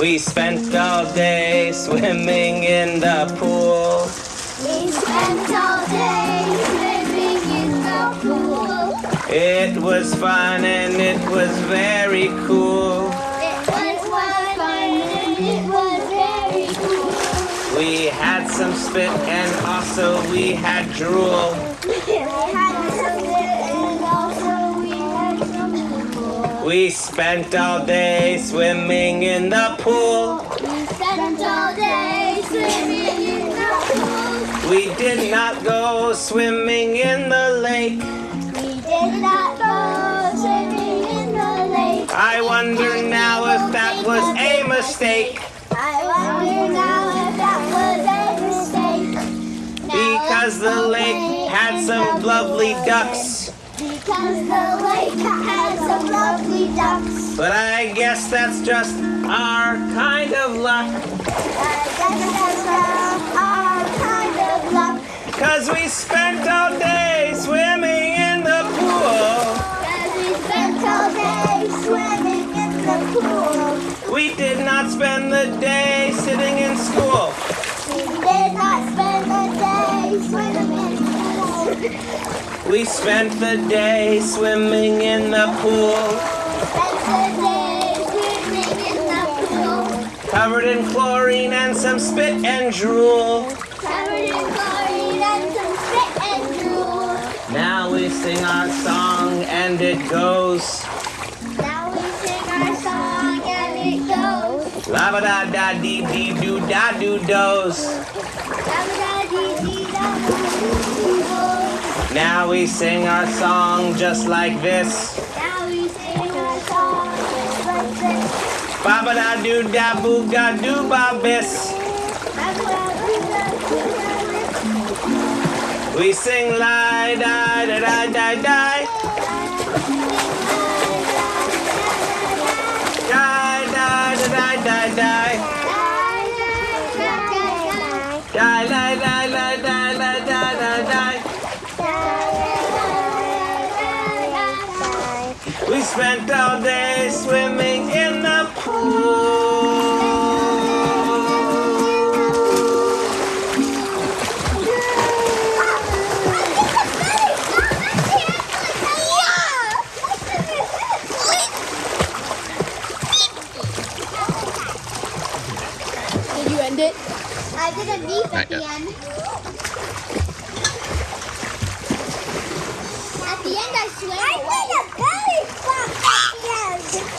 We spent all day swimming in the pool. We spent all day swimming in the pool. It was fun and it was very cool. It was fun and it was very cool. We had some spit and also we had drool. We spent all day swimming in the pool. We spent all day swimming in the pool. We did not go swimming in the lake. We did not go swimming in the lake. I wonder now if that was a mistake. I wonder now if that was a mistake. Because the lake had some lovely ducks. Because the lake had some lovely ducks. But I guess that's just our kind of luck. I guess that's our kind of luck. Cause we spent all day swimming in the pool. As we spent all day swimming in the pool. We did not spend the day sitting in school. We did not spend We spent the day swimming in the pool. Spent the day swimming in the pool. Covered in chlorine and some spit and drool. Covered in chlorine and some spit and drool. Now we sing our song and it goes. Now we sing our song and it goes. La da da dee dee doo da doo does. Now we sing our song just like this. Now we sing our song just like this. Ba ba da doo da boo ga doo ba bis. We sing lie da da da da da. Die da da da da da. Die la la la We spent all day swimming in the pool. Did you end it? I did a beep at the end. At the end, I swam away.